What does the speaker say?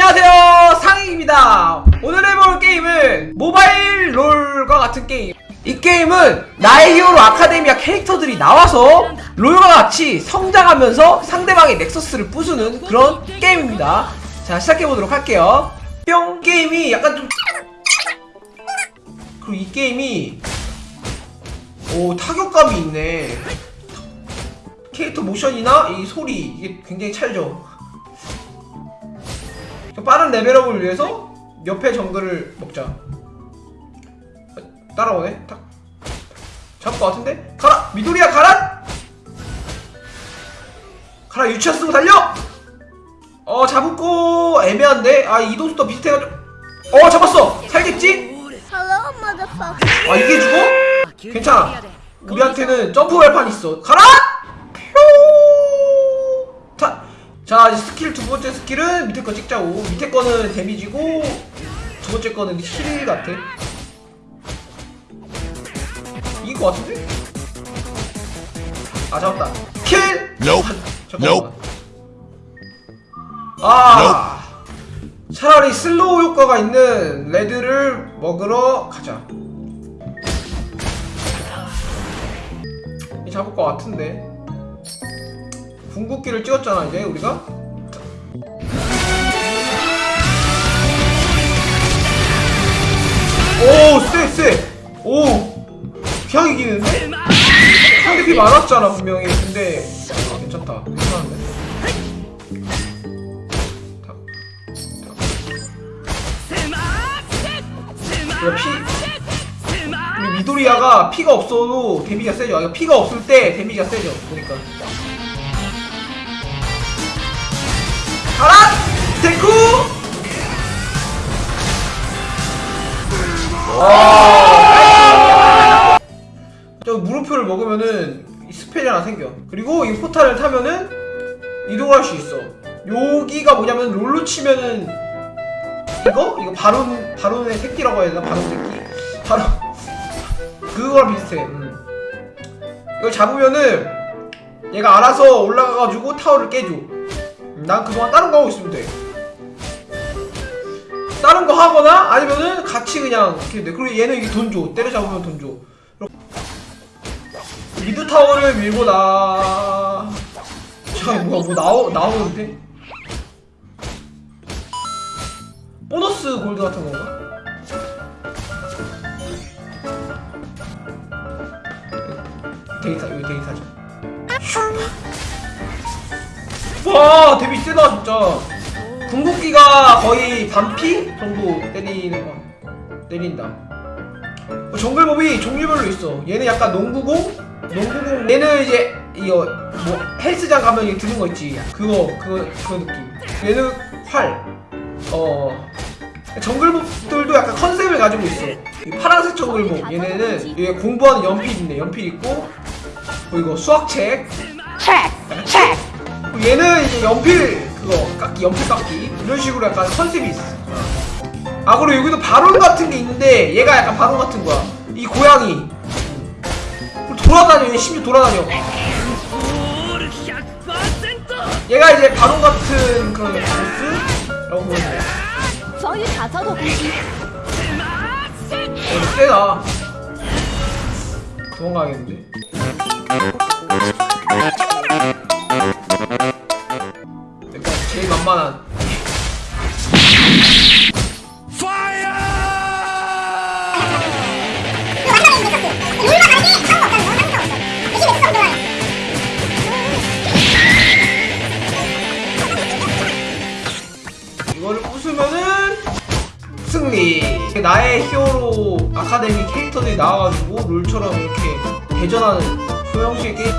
안녕하세요. 상익입니다. 오늘 해볼 게임은 모바일 롤과 같은 게임. 이 게임은 나의 히어로 아카데미아 캐릭터들이 나와서 롤과 같이 성장하면서 상대방의 넥서스를 부수는 그런 게임입니다. 자 시작해보도록 할게요. 뿅 게임이 약간 좀 그리고 이 게임이 오 타격감이 있네. 캐릭터 모션이나 이 소리 이게 굉장히 찰져 빠른 레벨업을 위해서 옆에 정글을 먹자 어, 따라오네 탁 잡을 것 같은데? 가라! 미도리야 가라! 가라 유치원 쓰고 달려! 어 잡고 애매한데? 아 이동수도 비슷해가지고 어 잡았어! 살겠지? 아 이게 죽어? 괜찮아 우리한테는 점프 발판 있어 가라! 표! 자, 스킬 두 번째 skill은 밑에 거 찍자고 밑에 거는 damage고 두 번째 거는 heal 같아 이긴 거 같은데? 아 잡았다 kill! Nope. 잠깐만. 아 차라리 slow 효과가 있는 red를 먹으러 가자 이 잡을 것 같은데 궁극기를 찍었잖아 이제 우리가 오 쎄 쎄오 그냥 이기는데? 상대 피 많았잖아 분명히 근데 아, 괜찮다 괜찮은데. 그래 피 우리 미도리아가 피가 없어도 damage가 세죠. 그러니까 피가 없을 때 damage가 세죠. 보니까. 가라! 데쿠! 와! 저 물음표를 먹으면은 이 spell이 하나 생겨. 그리고 이 portal을 타면은 이동할 수 있어. 여기가 뭐냐면 롤로 치면은 이거? 이거 바론 바론의 새끼라고 해야 되나? 바론 새끼? 바론 그거랑 비슷해. 음. 이걸 잡으면은 얘가 알아서 올라가가지고 타워를 깨줘. 음, 난 그동안 다른 거 하고 있으면 돼. 다른 거 하거나 아니면은 같이 그냥 이렇게 돼. 그리고 얘는 이게 돈 줘. 때려 잡으면 돈 줘. 이렇게. 미드 타워를 밀고 나. 잠깐 뭐야 뭐 나오 나오는데? 보너스 골드 같은 건가? 데이터 여기 데이터죠. 와 데뷔 세다 진짜. 궁극기가 거의 반피 정도 때리는 거 때린다. 어, 정글몹이 종류별로 있어. 얘는 약간 농구공, 농구공. 얘는 이제 이거 뭐 헬스장 가면 이거 드는 거 있지. 그거 그거 그 느낌. 얘는 활. 어. 정글몹들도 약간 컨셉을 가지고 있어. 이 파란색 정글몹 얘네는 이게 공부하는 연필 있네. 연필 있고 그리고 수학책. 그리고 얘는 연필 그거 깎기 연필 깎기. 이런 식으로 약간 컨셉이 있어. 아 그리고 여기도 바론 같은 게 있는데 얘가 약간 바론 같은 거야. 이 고양이. 돌아다녀 심지어 돌아다녀. 얘가 이제 바론 같은 그런 보스라고 보는데. 저희 가서도 어, 세다. 도망가겠는데? 만만한 이거를 부수면은 승리. 나의 히어로 아카데미 캐릭터들이 나와가지고 롤처럼 이렇게 대전하는 소형식의 게임.